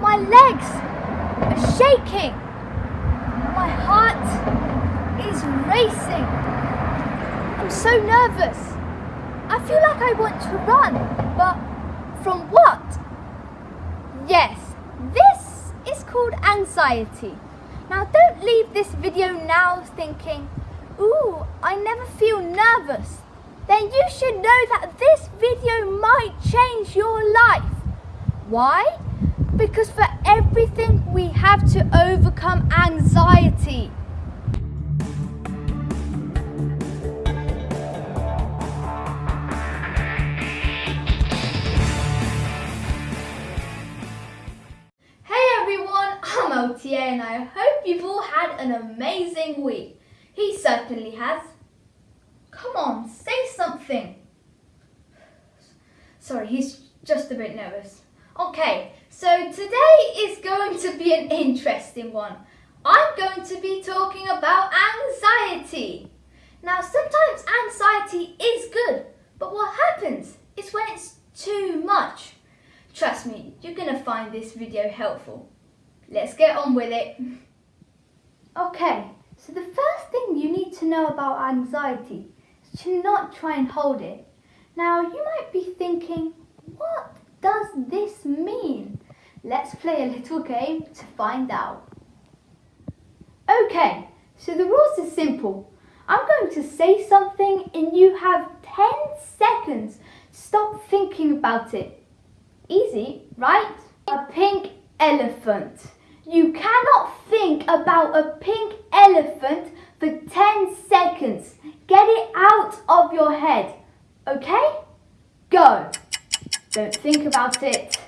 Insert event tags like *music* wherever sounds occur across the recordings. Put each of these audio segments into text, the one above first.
My legs are shaking. My heart is racing. I'm so nervous. I feel like I want to run, but from what? Yes, this is called anxiety. Now don't leave this video now thinking, ooh, I never feel nervous. Then you should know that this video might change your life. Why? Because for everything we have to overcome anxiety. Hey everyone, I'm and I hope you've all had an amazing week. He certainly has. Come on, say something. Sorry, he's just a bit nervous. Okay, so today is going to be an interesting one. I'm going to be talking about anxiety. Now, sometimes anxiety is good, but what happens is when it's too much. Trust me, you're going to find this video helpful. Let's get on with it. Okay, so the first thing you need to know about anxiety is to not try and hold it. Now, you might be thinking, what does this mean? Let's play a little game to find out. Okay, so the rules are simple. I'm going to say something and you have 10 seconds. Stop thinking about it. Easy, right? A pink elephant. You cannot think about a pink elephant for 10 seconds. Get it out of your head. Okay? Go. Don't think about it.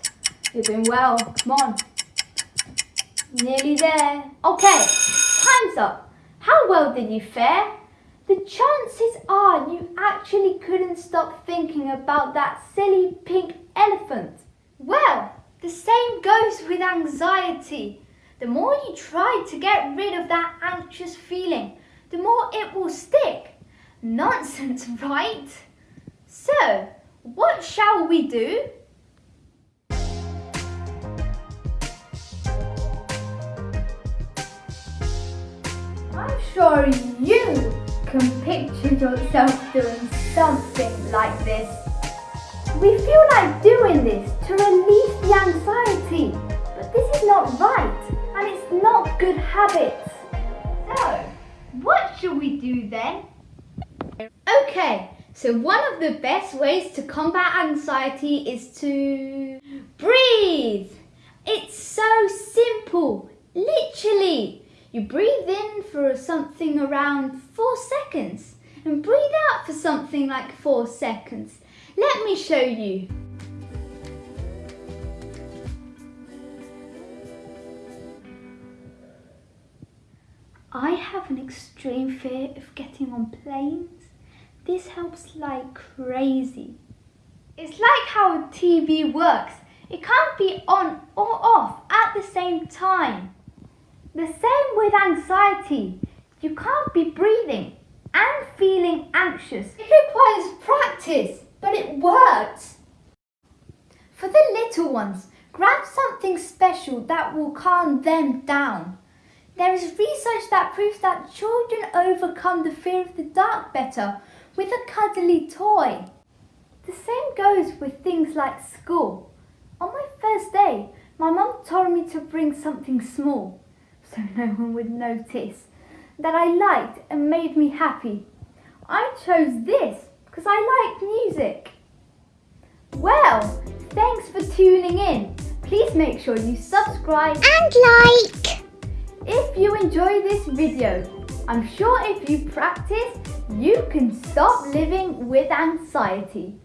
You're doing well. Come on. Nearly there. Okay, time's up. How well did you fare? The chances are you actually couldn't stop thinking about that silly pink elephant. Well, the same goes with anxiety. The more you try to get rid of that anxious feeling, the more it will stick. Nonsense, *laughs* right? So, shall we do? I'm sure you can picture yourself doing something like this. We feel like doing this to relieve the anxiety, but this is not right and it's not good habits. So, what should we do then? Okay, so one of the best ways to combat anxiety is to breathe. It's so simple, literally. You breathe in for something around four seconds and breathe out for something like four seconds. Let me show you. I have an extreme fear of getting on planes. This helps like crazy. It's like how a TV works. It can't be on or off at the same time. The same with anxiety. You can't be breathing and feeling anxious. It requires practice, but it works. For the little ones, grab something special that will calm them down. There is research that proves that children overcome the fear of the dark better with a cuddly toy. The same goes with things like school. On my first day, my mum told me to bring something small so *laughs* no one would notice that I liked and made me happy. I chose this because I like music. Well, thanks for tuning in. Please make sure you subscribe and like. If you enjoy this video, I'm sure if you practice, you can stop living with anxiety.